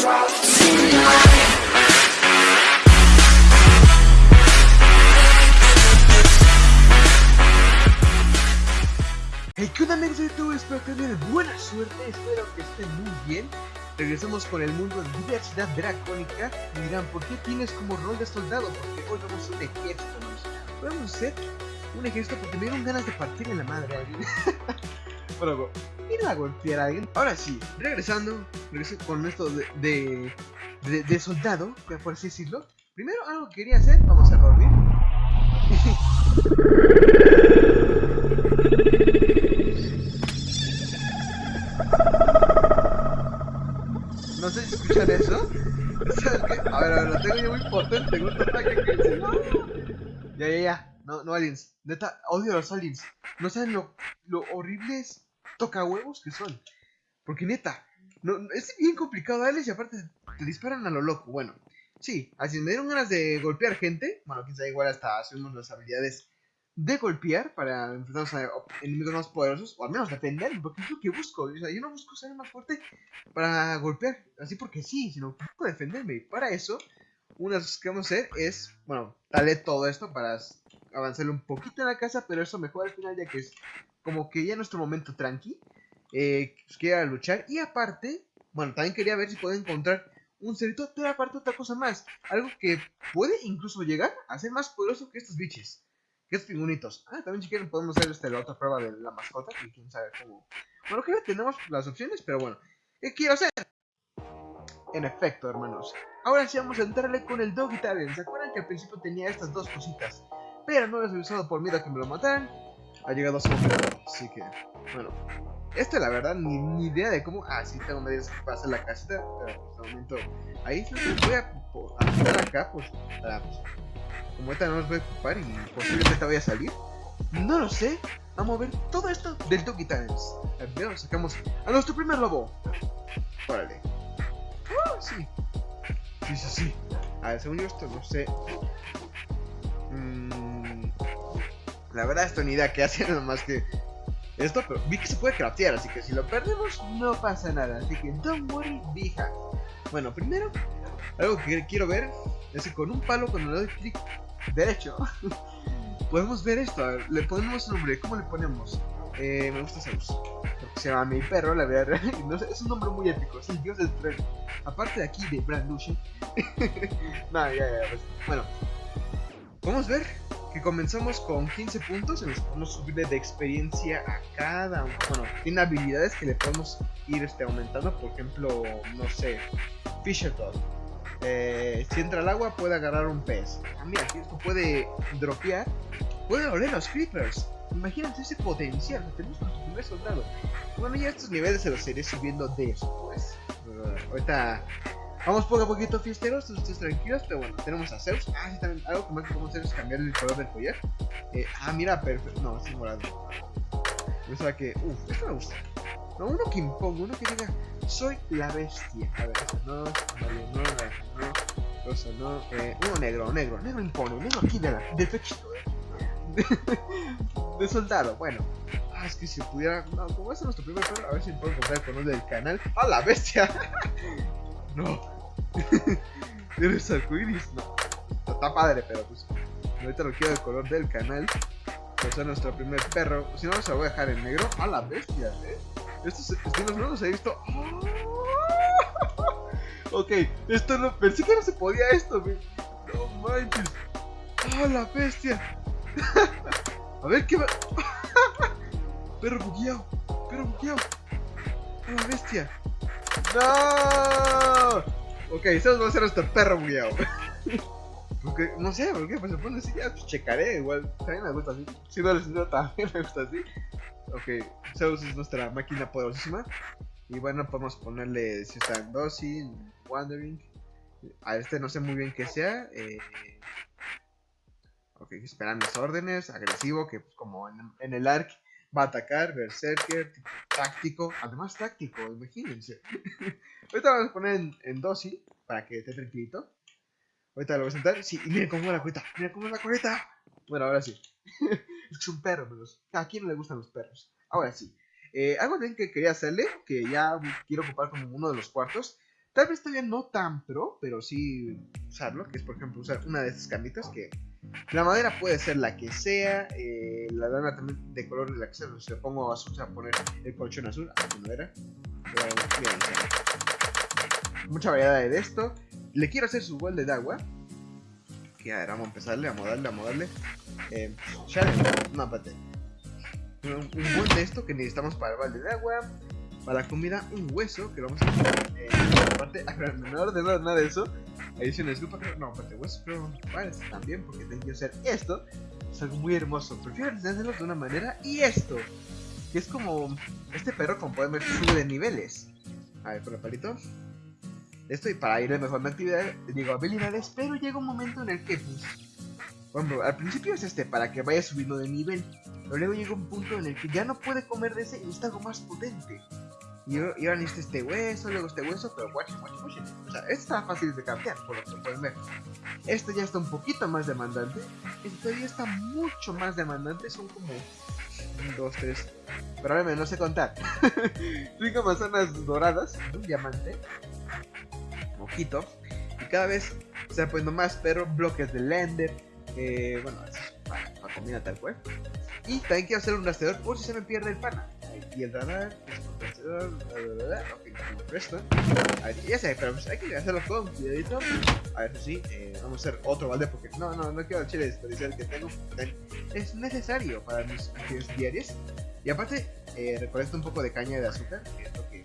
Hey, ¿qué onda amigos de YouTube? Espero que tengan buena suerte, espero que estén muy bien Regresamos con el mundo de diversidad dracónica Me dirán, ¿por qué tienes como rol de soldado? Porque hoy vamos a un ejército, ¿no? Podemos ser un ejército porque me dieron ganas de partir en la madre a alguien Bueno, ir a golpear a alguien Ahora sí, regresando, regreso con esto de, de, de, de soldado, por así decirlo Primero algo que quería hacer, vamos a dormir No sé si escuchan eso. ¿Sabes qué? A ver, a ver, lo tengo yo muy potente. Tengo un ataque que dice, no. Ya, ya, ya. No, no, aliens. Neta, odio a los aliens. No saben lo, lo horribles tocahuevos que son. Porque neta, es bien complicado darles y aparte te disparan a lo loco. Bueno, sí, así me dieron ganas de golpear gente. Bueno, quizá igual hasta hacemos las habilidades de golpear para enfrentarnos a enemigos más poderosos, o al menos defender, porque es lo que busco. O sea, yo no busco ser más fuerte para golpear, así porque sí, sino defenderme. Y para eso, una de las cosas que vamos a hacer es, bueno, darle todo esto para avanzarle un poquito en la casa, pero eso mejor al final, ya que es como que ya nuestro momento tranqui. Eh, pues quería luchar, y aparte, bueno, también quería ver si puedo encontrar un cerito, pero aparte otra cosa más, algo que puede incluso llegar a ser más poderoso que estos biches. Que es pingüinitos. Ah, también si quieren podemos hacer este, la otra prueba de la mascota. Que quién sabe cómo. Bueno, que ya tenemos las opciones, pero bueno. ¿Qué quiero hacer? En efecto, hermanos. Ahora sí vamos a entrarle con el Doggy Talent. ¿Se acuerdan que al principio tenía estas dos cositas? Pero no las he usado por miedo a que me lo mataran. Ha llegado a su momento. Así que, bueno. Esta la verdad, ni, ni idea de cómo. Ah, sí, tengo medidas para hacer la casita. Pero por este momento. Ahí voy a, a acá, pues. Para, pues como esta no nos voy a ocupar y posiblemente vaya a salir. No lo sé. Vamos a ver todo esto del Doggy Times. Primero sacamos a nuestro primer lobo. Órale. Oh, sí. Sí, sí, sí. A ver, según yo esto no sé. Mm, la verdad esto ni idea qué hace nada más que esto, pero vi que se puede craftear, así que si lo perdemos no pasa nada. Así que don't worry, vieja. Bueno, primero, algo que quiero ver es que con un palo cuando le doy clic derecho, podemos ver esto. le ponemos un nombre. ¿Cómo le ponemos? Eh, me gusta Zeus. Porque se llama mi perro, la verdad. No es un nombre muy épico. Es el dios del tren. Aparte de aquí de Brand. Nada, ya, ya. Pues, bueno, podemos ver que comenzamos con 15 puntos y nos podemos subirle de experiencia a cada uno. Bueno, tiene habilidades que le podemos ir este, aumentando. Por ejemplo, no sé, Fisher Dog eh, si entra al agua puede agarrar un pez. Ah, mira, esto puede dropear. Puede oler los creepers. Imagínate ese potencial. Tenemos nuestro primer soldado. Bueno, ya estos niveles se los iré subiendo después. Uh, ahorita vamos poco a poquito fiesteros, ustedes tranquilos. Pero bueno, tenemos a Zeus. Ah, sí, también algo que más podemos hacer es cambiar el color del collar. Eh, ah, mira, perfecto. No, es morado. Pensaba que. Uff, esto me gusta. No, uno que imponga, uno que diga soy la bestia. A ver, no, no, no, no, eso no, eh, uno negro, negro, negro impone, negro aquí de la, de de, de soldado, bueno. Ah, es que si pudiera, no, como es nuestro primer perro, a ver si puedo encontrar el color del canal. ¡A la bestia! no. ¿Eres arcoiris? No. Está padre, pero pues, ahorita lo quiero el color del canal. Pues es nuestro primer perro. Si no, se lo voy a dejar en negro. ¡A la bestia, eh! Estos estilos no los he visto. ok, esto no. Pensé que no se podía esto, güey. No manches. ¡Oh, la bestia! a ver qué va. perro bugueado. Perro bugueado. ¡Oh, la bestia! ¡No! Ok, eso va a ser nuestro perro bugueado. Porque, no sé, ¿por qué? Pues se pone así, ya pues checaré, igual, también me gusta así. Si no les gusta, también me gusta así. Ok, Zeus es nuestra máquina poderosísima. Y bueno, podemos ponerle si está en Wandering. A este no sé muy bien qué sea. Eh... Ok, esperan mis órdenes. Agresivo, que pues, como en, el arc va a atacar. Berserker, táctico. Además táctico, imagínense. Ahorita vamos a poner en, en para que esté tranquilito. Ahorita lo voy a sentar. Sí, y miren cómo es la coleta. Miren cómo es la coleta. Bueno, ahora sí. es un perro, pero a quién no le gustan los perros. Ahora sí. Eh, algo también que quería hacerle, que ya quiero ocupar como uno de los cuartos, Tal vez todavía no tan pro, pero sí usarlo, que es por ejemplo usar una de estas camitas que la madera puede ser la que sea, eh, la lana también de color de la que sea, si le pongo azul se va a poner el colchón azul, así no era. Mucha variedad de esto. Le quiero hacer su balde de agua. Que a ver, vamos a empezarle, a modarle, a modarle. Eh, no, espérate. Un, un buen de esto que necesitamos para el balde de agua. Para la comida, un hueso que lo vamos a poner eh, aparte, no de nada de eso. Disculpa, pero no, aparte hueso, pero vale, también porque tengo que hacer esto. Es algo muy hermoso. Prefiero hacerlo de una manera. Y esto, que es como este perro, como pueden ver, sube de niveles. A ver, con el palito. Esto y para ir de mejor actividad, digo habilidades, pero llega un momento en el que, pues, bueno, al principio es este, para que vaya subiendo de nivel. Pero luego llega un punto en el que ya no puede comer de ese y necesita algo más potente. Y, ahora necesita este hueso, luego este hueso, pero watch, watch, watch. O sea, este está fácil de cambiar, por lo que pueden ver. Este ya está un poquito más demandante. Este todavía está mucho más demandante. Son como 1, 2, 3. Probablemente no sé contar. Cinco manzanas doradas, un diamante, mojito. Y cada vez se va poniendo más, pero bloques de lender. Eh, bueno, para, para comida tal cual. Y también quiero hacer un rastreador por si se me pierde el pana. Y el radar, ok. A ver, ya sé, pero pues hay que hacerlo con cuidadito. A ver sí, eh, vamos a hacer otro balde porque no, no, no quiero el chile desperdiciar que tengo. Es necesario para mis actividades diarias. Y aparte, eh, recolecto un poco de caña de azúcar, que es lo que.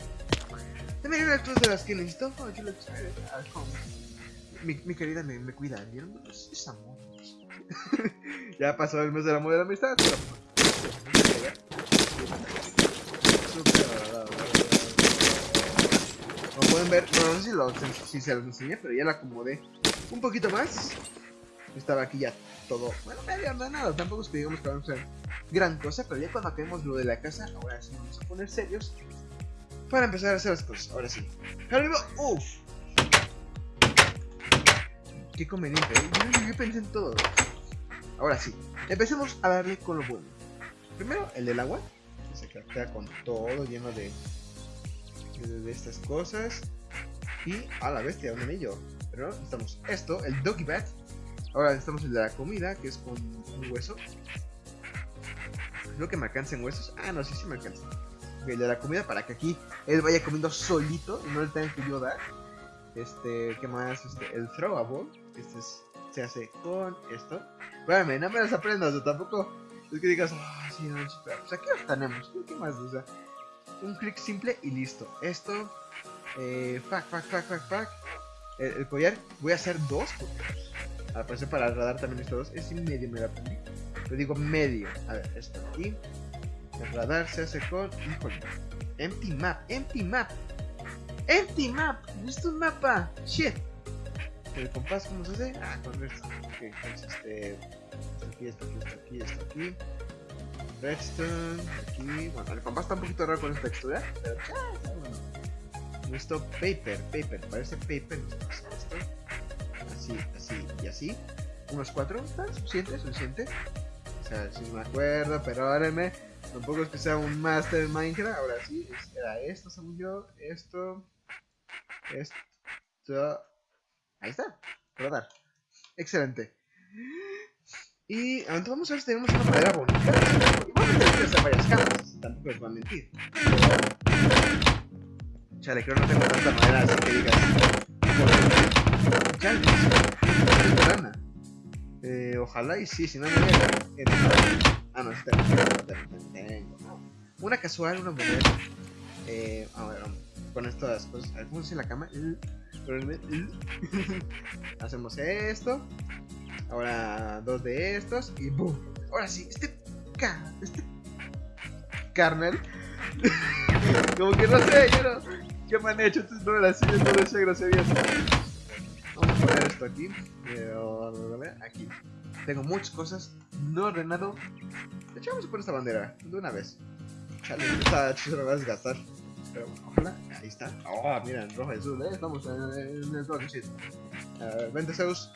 También una cosas de las que necesito. Oh, mi, mi querida me, me cuida, ¿vieron? Es, es amor. ya pasó el mes del amor de la amistad, pero... Como pueden ver, no, sé si, se los enseñé, pero ya la acomodé un poquito más. Estaba aquí ya todo, bueno, medio nada tampoco es que digamos que vamos a hacer gran cosa, pero ya cuando acabemos lo de la casa, ahora sí vamos a poner serios para empezar a hacer las cosas, ahora sí. Arriba, uff. Qué conveniente, ¿eh? yo, yo pensé en todo. Ahora sí, empecemos a darle con lo bueno. Primero, el del agua, que se queda con todo lleno de, de, estas cosas. Y a la bestia, un anillo. Pero necesitamos esto, el doggy bat. Ahora necesitamos el de la comida, que es con un hueso. Creo que me alcancen huesos. Ah, no, sí, sí me alcanza. El de la comida para que aquí él vaya comiendo solito y no le tenga que yo dar. Este, ¿qué más? Este, el throwable. Este es, se hace con esto. Espérame, no me las aprendas, tampoco es que digas, ah, no, sí, pero, pues aquí los tenemos, ¿qué más? O sea, un clic simple y listo. Esto, eh, fuck, fuck, fuck, fuck, fuck. El, collar, voy a hacer dos, porque al parecer para el radar también esto dos, es medio me lo aprendí. Pero digo medio, a ver, esto aquí. El radar se hace con, híjole, empty map, empty map. Empty map, es un mapa, shit. El compás, ¿cómo se hace? Ah, con esto. Ok, entonces este. Aquí, esto aquí, esto aquí, esto aquí. Redstone, aquí. Bueno, el compás está un poquito raro con esta textura, pero. Esto, paper, paper, parece paper. Esto. Así, así y así. Unos cuatro, ¿está? ¿Suficiente? ¿Suficiente? O sea, si me acuerdo, pero perdónenme. Tampoco es que sea un master en Minecraft. Ahora sí, era esto, según yo. Esto. Esto. Ahí está. Rodar. Excelente. Y ahora vamos a ver si tenemos una madera bonita. Varias. Tampoco les voy a mentir. Chale, creo que no tengo tanta madera así que digas. Chale, no eh, ojalá y sí, si no me voy a... Ah, no, sí tengo. Una casual, una modelo. Eh, a ver, con estas cosas. A ver, ¿cómo se la cama? Hacemos esto. Ahora dos de estos. Y boom. Ahora sí, este. Este. Carnel. Como que no sé, yo no. ¿Qué me han hecho? Entonces no no decía groserías. Vamos a poner esto aquí. Aquí. Tengo muchas cosas. No ordenado. De hecho, vamos a poner esta bandera. De una vez. Chale, esta me va a desgastar. Pero ojalá, ahí está. Oh, mira, en rojo y azul, ¿eh? Estamos en, el toque, vente, Zeus.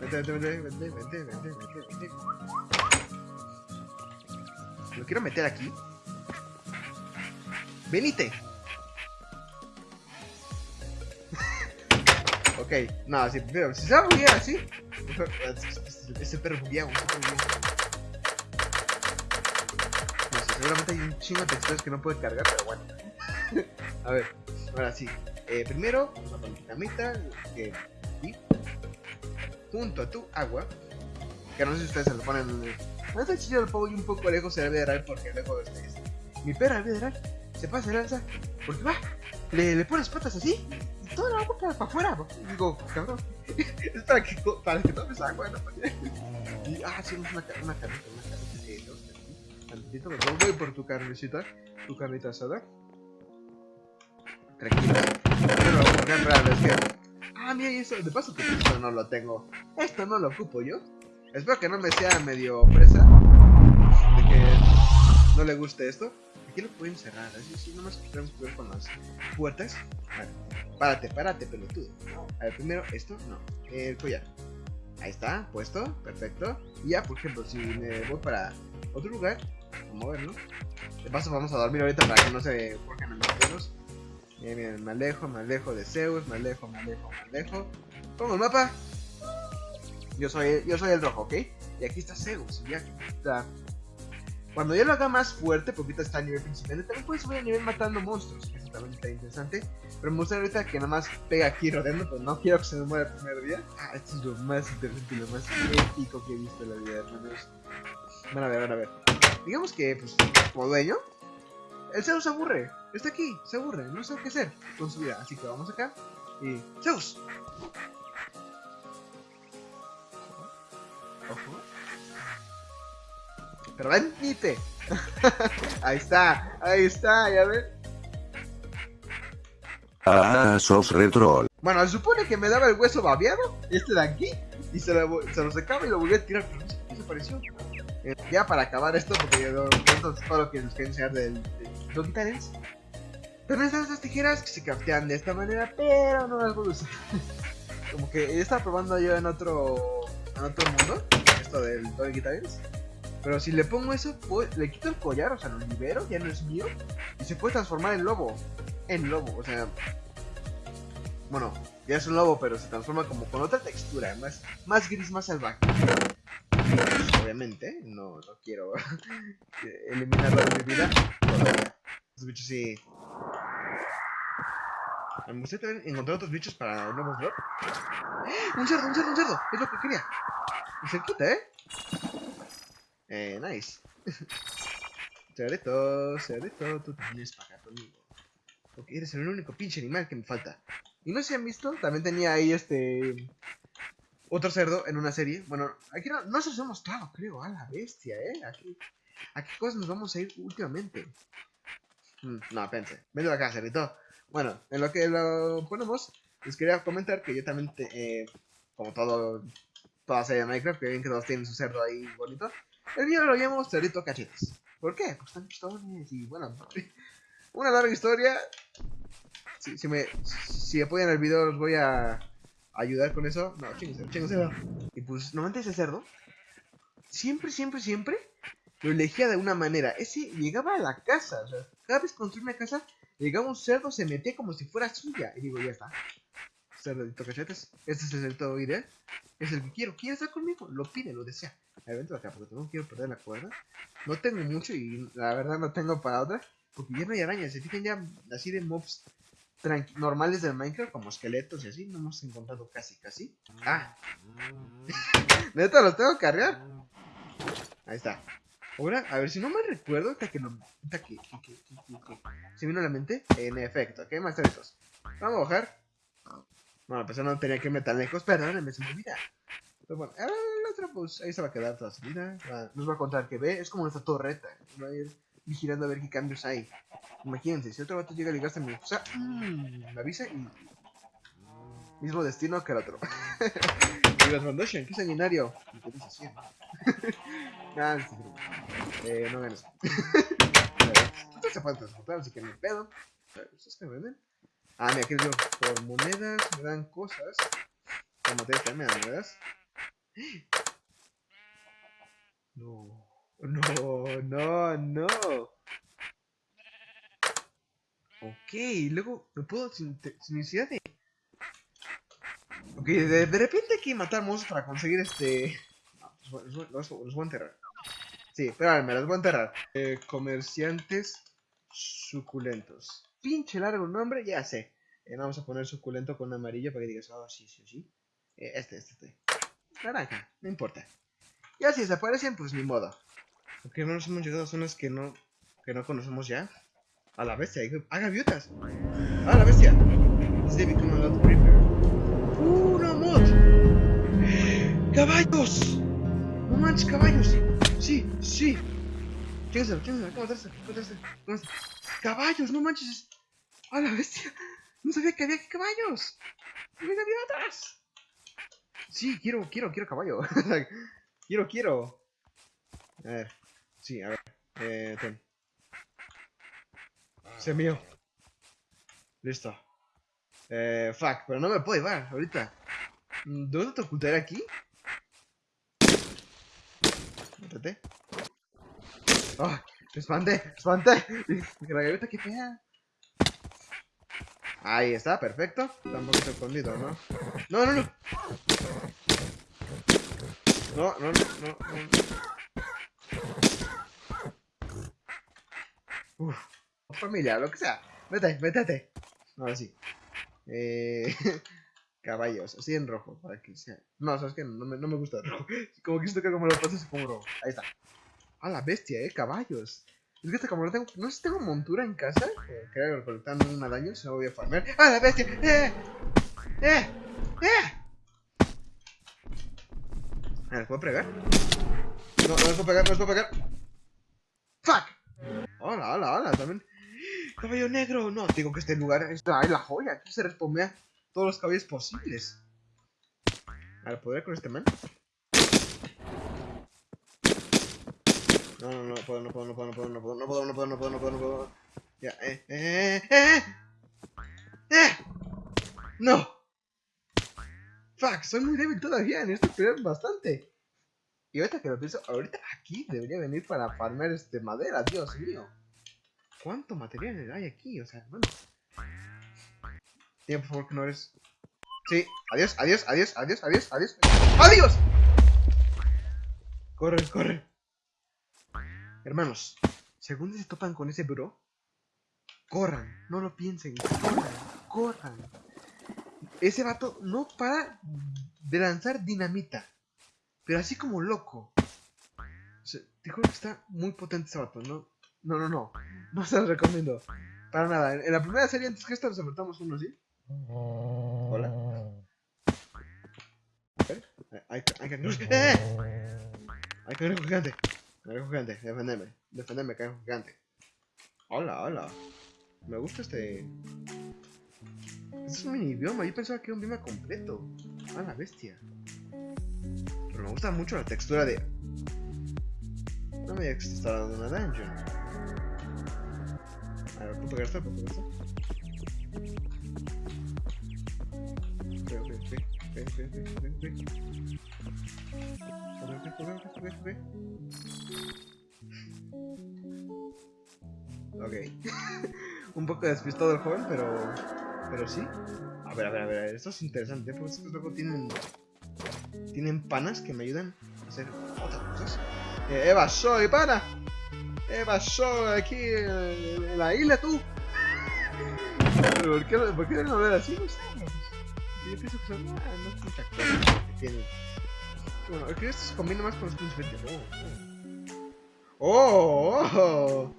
Vente, vente, vente, vente, vente, vente, vente. Lo quiero meter aquí. Venite. Ok, no, si, pero si se va a así. Ese perro bugueado, ese. No sé, seguramente hay un chingo de texturas que no puede cargar, pero bueno. a ver, ahora sí. Eh, primero, vamos a poner camita, que aquí, junto a tu agua. Que no sé si ustedes se lo ponen. en No está chido el pollo un poco lejos se debe de porque luego este, es- mi perra debe de. Se pasa de lanza. Porque va, le, le pone las patas así y toda la boca para afuera. ¿no? Y digo, cabrón, es para que, para que tomes agua, ¿no? Y, ah, sí, una, una carnita, una carnita. Dos, aquí. Tantito, me voy por tu carnecita, tu carnita asada. Tranquilo. Pero, es que. Ah, mira, y eso, de paso que esto no lo tengo. Esto no lo ocupo yo. Espero que no me sea medio presa de que no le guste esto. Aquí lo pueden cerrar, así, sí, nomás que tenemos que ver con las puertas. Vale. Párate, párate, pelotudo. A ver, primero esto, no. El collar. Ahí está, puesto, perfecto. Y ya, por ejemplo, si me voy para otro lugar, vamos a moverlo. De paso, vamos a dormir ahorita para que no se forjen en los dedos. Miren, miren, me alejo, me alejo de Zeus, me alejo, me alejo, me alejo. Pongo el mapa. Yo soy, yo soy el rojo, ¿ok? Y aquí está Zeus, y aquí está. Cuando ya lo haga más fuerte, porque ahorita está a nivel principiante, también puedes subir a nivel matando monstruos, que eso también interesante. Pero me gustaría ahorita que nada más pega aquí rodeando, pero no quiero que se me muera el primer día. Ah, esto es lo más interesante y lo más épico que he visto en la vida, hermanos. Van a ver, van a ver. Digamos que, pues, como dueño, el Zeus se aburre. Está aquí, se aburre, no sabe qué hacer con su vida. Así que vamos acá y. ¡Zeus! Ojo. Pero venite. ahí está, ahí está, ya ven. Ah, sos retro. Bueno, se supone que me daba el hueso babeado, este de aquí, y se lo, se lo secaba y lo volví a tirar, pero no sé qué desapareció. Eh, ya para acabar esto, porque yo, esto es todo lo que les quería enseñar del, Donkey Talents. También están estas tijeras que se craftean de esta manera, pero no las voy a usar. Como que he estado probando yo en otro, en otro mundo, esto del Donkey Talents. Pero si le pongo eso, puedo- le quito el collar, o sea, lo libero, ya no es mío, y se puede transformar en lobo. En lobo, o sea, bueno, ya es un lobo, pero se transforma como con otra textura, más, más gris, más salvaje. Pues, obviamente, no, no quiero eliminarlo de mi vida. Los bichos sí. Me gustaría también encontrar otros bichos para nuevos drop. ¡Un cerdo, un cerdo, un cerdo! Es lo que quería. Y cerquita, ¿eh? Eh, nice. Cerdito, cerdito, tú también es para acá conmigo. Porque eres el único pinche animal que me falta. Y no sé si han visto, también tenía ahí este. Otro cerdo en una serie. Bueno, aquí no, no se los he mostrado, creo. A la bestia, ¿eh? Aquí, ¿A qué cosas nos vamos a ir últimamente? Mm, no, pense. Vente acá, cerdito. Bueno, en lo que lo ponemos, les quería comentar que yo también, te- eh, como todo, toda serie de Minecraft, que ven que todos tienen su cerdo ahí bonito. El mío lo llamo cerdito cachetes. ¿Por qué? Pues están chistones y bueno, una larga historia. Si, si me, si apoyan el video, los voy a ayudar con eso. No, chingue, chingue, Y pues, normalmente ese cerdo, siempre, siempre, siempre lo elegía de una manera. Ese llegaba a la casa, o sea, cada vez que construía una casa, llegaba un cerdo, se metía como si fuera suya. Y digo, ya está. Cerdito cachetes, este es el cerdo ideal. Es el que quiero. ¿Quiere estar conmigo? Lo pide, lo desea. A ver, acá, porque no quiero perder la cuerda. No tengo mucho y la verdad no tengo para otra. Porque ya no hay arañas. Se fijan ya así de mobs normales del Minecraft, como esqueletos y así. No hemos encontrado casi, casi. Ah, neta, los tengo que cargar. Ahí está. Ahora, a ver si no me recuerdo, hasta que no. Hasta que, se vino a la mente. En efecto, ¿qué más cerdos? Vamos a bajar. Bueno, pues no tenía que irme tan lejos, perdónenme, se me olvida. Pero bueno, ahora la otra, pues ahí se va a quedar toda su vida. Va- Nos va a contar que ve, es como nuestra torreta. Va a ir vigilando a ver qué cambios hay. Imagínense, si otro vato llega a ligarse a mi esposa, mmm, me avisa y. Mismo destino que el otro. y los Foundation, qué sanguinario. ¿Y qué? ah, sí, sí. Eh, no ganas. Esto se puede transportar, así que no hay pedo. ¿Ustedes que venden? Ah, mira, aquí les digo, por monedas me dan cosas. Por materias también me dan monedas. No, no, no, no. Ok, luego me puedo sin, sin necesidad de. de, de repente hay que matar monstruos para conseguir este... No, los, los los voy a enterrar. Sí, espérame, me los voy a enterrar. Eh, comerciantes suculentos. Pinche largo nombre, ya sé. Eh, vamos a poner suculento con amarillo para que digas, oh, sí, sí, sí. Eh, este, este, este. Naranja, no importa. Ya si desaparecen, pues ni modo. Porque no nos hemos llegado a zonas que no, que no conocemos ya. A la bestia, ¡Ah, gaviotas! ¡Ah, la bestia! They become a lot creeper. ¡Uh, una mod! ¡Caballos! ¡No manches, caballos! Sí, sí. Chéquenselo, chéquenselo, ¿cómo está este? ¿Cómo está este? ¿Cómo está? ¡Caballos! ¡No manches! ¡A la bestia! No sabía que había aquí caballos. ¡Mira gaviotas! Sí, quiero, quiero, quiero caballo. quiero, quiero. A ver. Sí, a ver. Eh, ten. Se mío. Listo. Eh, fuck, pero no me puedo llevar ahorita. Mm, ¿Dónde te ocultaré aquí? Métete. ¡Ah! ¡Me espanté! Dije, La gaviota, qué fea. Ahí está, perfecto. Está un poquito escondido, ¿no? No, no, no. No, no, no, no. no. Uf. Familia, lo que sea. Vete, métete. Ahora sí. Eh, caballos, así en rojo, para que sea. No, sabes que no me, no me gusta el rojo. Como que siento que como lo pases como rojo. Ahí está. A la bestia, eh, caballos. Es que como no tengo. No sé si tengo montura en casa. Que creo que recolectando un daño, si no voy a farmear. ¡A la bestia! ¡Eh! ¡Eh! ¡Eh! ¿Me puedo pegar? No, no les puedo pegar, no les puedo pegar. ¡Fuck! Hola, hola, hola, también. Caballo negro, no, digo que este lugar está ahí la joya, aquí se respondea todos los caballos posibles. A ver, ¿podré con este man? No, no, no puedo, no puedo, no puedo, no puedo, no puedo, no puedo, no puedo, no puedo, no puedo, no puedo. Ya, eh, eh, eh, eh. No. Fuck, soy muy débil todavía, necesito pelear bastante. Y ahorita que lo pienso, ahorita aquí debería venir para farmear este madera, Dios mío. ¿Cuánto material hay aquí? O sea, bueno. Dime, por favor, que no eres. Sí, adiós, adiós, adiós, adiós, adiós, adiós. ¡Adiós! Corre, corre. Hermanos, según se topan con ese bro, corran, no lo piensen, corran, corran. Ese vato no para de lanzar dinamita, pero así como loco. O te juro que está muy potente ese vato, ¿no? No, no, no. No se los recomiendo. Para nada. En la primera serie, antes que esta, nos enfrentamos uno así. Hola. Ver. Hay, hay cangrejos. ¡Eh! Hay cangrejo gigante. Cangrejo gigante. Defendeme. Defendeme, cangrejo gigante. Hola, hola. Me gusta este. Este es un mini bioma. Yo pensaba que era un bioma completo. A la bestia. Pero me gusta mucho la textura de. No me digas que está dando una dungeon. A ver, ¿puedo pegar esto? ¿Puedo pegar esto? Ok. Un poco despistado el joven, pero. Pero sí. A ver, a ver, a ver, esto es interesante, porque estos luego tienen. Tienen panas que me ayudan a hacer otras cosas. Eh, Eva, soy pana. Eva, soy aquí en, en la isla, tú. ¿Por qué, ¿Por qué hablar así? No sé. No, Yo pienso que son. Ah, no cosa que tienen. Bueno, creo que esto se combina más con los verdes. Oh, oh. oh.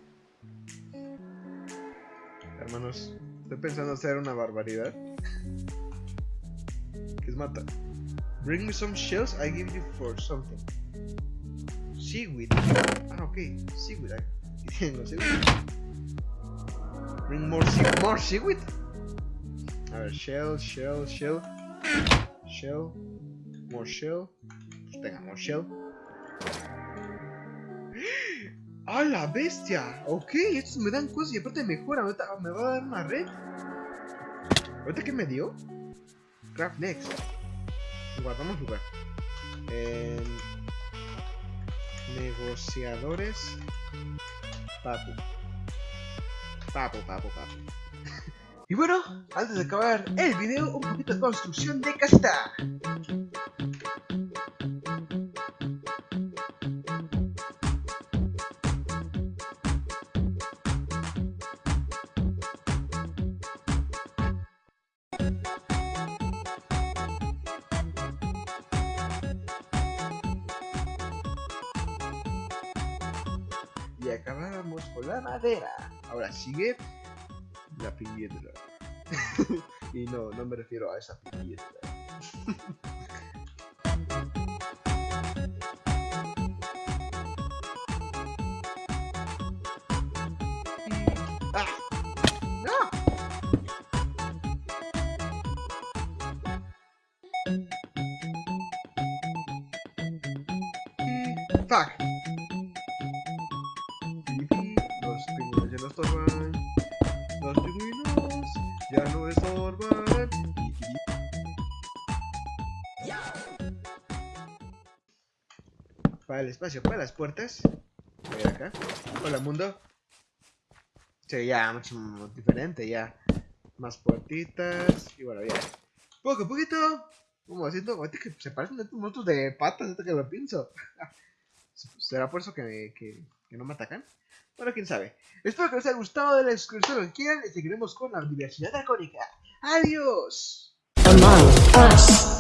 Hermanos, estoy pensando hacer una barbaridad. Que es matar. Bring me some shells, I give you for something. Seaweed. Ah, ok. Seaweed. I tengo seaweed. Bring more seaweed. More seaweed. A ver, shell, shell, shell. Shell. More shell. Pues tenga, more shell. ¡Ah, la bestia! Ok, estos me dan cosas y aparte mejoran. Ahorita me va a dar una red. ¿Ahorita qué me dio? Craft next. Guardamos lugar. Eh, negociadores. Papu. Papu, papu, papu. Y bueno, antes de acabar el video, un poquito de construcción de casita. Y acabamos con la madera. Ahora sigue la piedra. y no, no me refiero a esa piedra. Para el espacio, para las puertas. A ver acá. Hola mundo. Sí, ya mucho diferente, ya. Más puertitas. Y bueno, ya. Poco a poquito. Como haciendo. ahorita que se parecen estos monstruos de patas, ahorita que lo pienso. ¿Será por eso que, que, que no me atacan? Bueno, quién sabe. Espero que les haya gustado de la que quieran y seguiremos con la diversidad dracónica. ¡Adiós! Among Us.